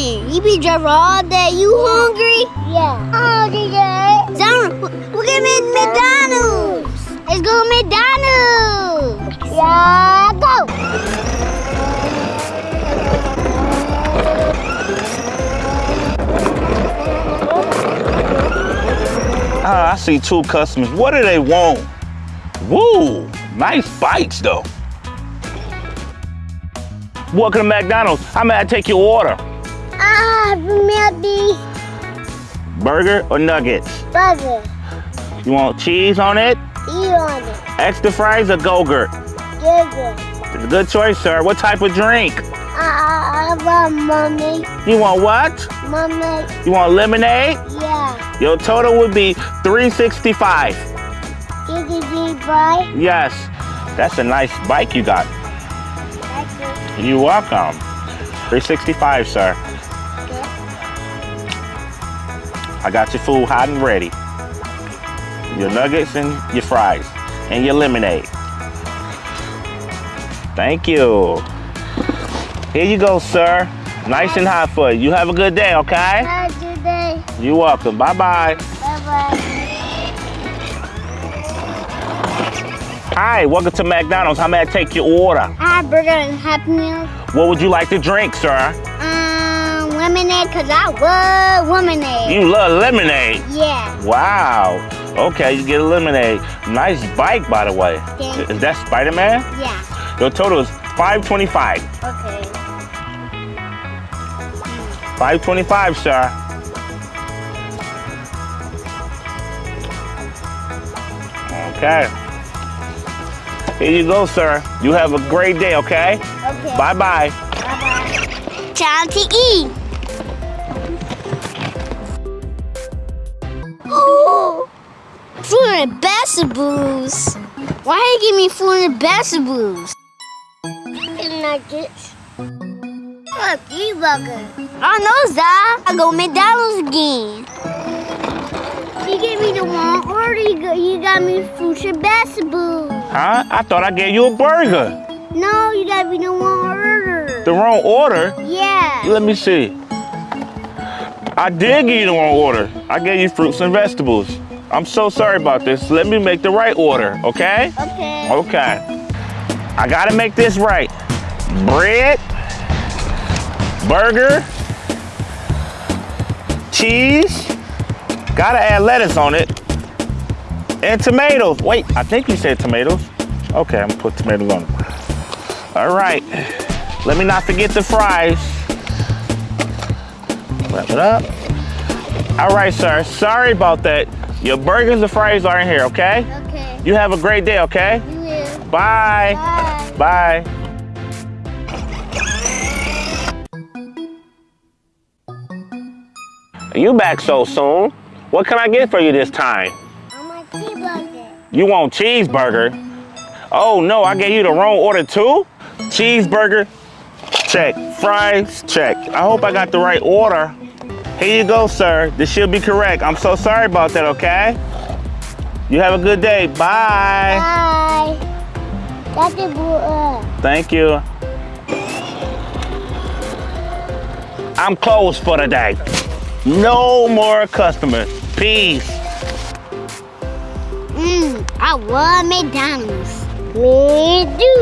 be driving all day. You hungry? Yeah. Oh, DJ. Sound, we're getting McDonald's. Let's go McDonald's. Yeah, go. Ah, I see two customers. What do they want? Woo, nice bites though. Welcome to McDonald's. How may I take your order? Ah, maybe Burger or nuggets? burger. You want cheese on it? Eat on it. Extra fries or Go-Gurt? Burger. It's a good choice, sir. What type of drink? Ah, I want mommy. You want what? Mommy. You want lemonade? Yeah. Your total would be 365. Gigi boy. Yes. That's a nice bike you got. You're welcome. 365, sir. I got your food hot and ready. Your nuggets and your fries and your lemonade. Thank you. Here you go, sir. Nice and hot for you. You have a good day, okay? Have a good day. You're welcome. Bye-bye. Bye-bye. Hi, welcome to McDonald's. How may I take your order? I have burger and Happy Meal. What would you like to drink, sir? Lemonade, cause I love lemonade. You love lemonade. Yeah. Wow. Okay, you get a lemonade. Nice bike, by the way. Thank Is that Spider-Man? Yeah. Your total is 525. Okay. 525, sir. Okay. Here you go, sir. You have a great day, okay? Okay. Bye-bye. Bye-bye. Time to eat. 400 basaboos. Why you give me 400 basaboos? Chicken nuggets. What a pea burger. I know, that. I go McDonald's again. You gave me the wrong order. You got me fruits and vegetables. Huh? I thought I gave you a burger. No, you got me the wrong order. The wrong order? Yeah. Let me see. I did give you the wrong order. I gave you fruits and vegetables. I'm so sorry about this. Let me make the right order, okay? Okay. Okay. I gotta make this right. Bread, burger, cheese, gotta add lettuce on it, and tomatoes. Wait, I think you said tomatoes. Okay, I'm gonna put tomatoes on. All right, let me not forget the fries. Wrap it up. All right, sir, sorry about that. Your burgers and fries are in here, okay? Okay. You have a great day, okay? You will. Bye. Bye. Bye. You back so soon? What can I get for you this time? I'm a cheeseburger. You want cheeseburger? Oh no, I gave you the wrong order too? Cheeseburger, check. Fries, check. I hope I got the right order. Here you go, sir. This should be correct. I'm so sorry about that, okay? You have a good day. Bye. Bye. That's a burger. Thank you. I'm closed for the day. No more customers. Peace. Mmm, I love McDonald's. Me too.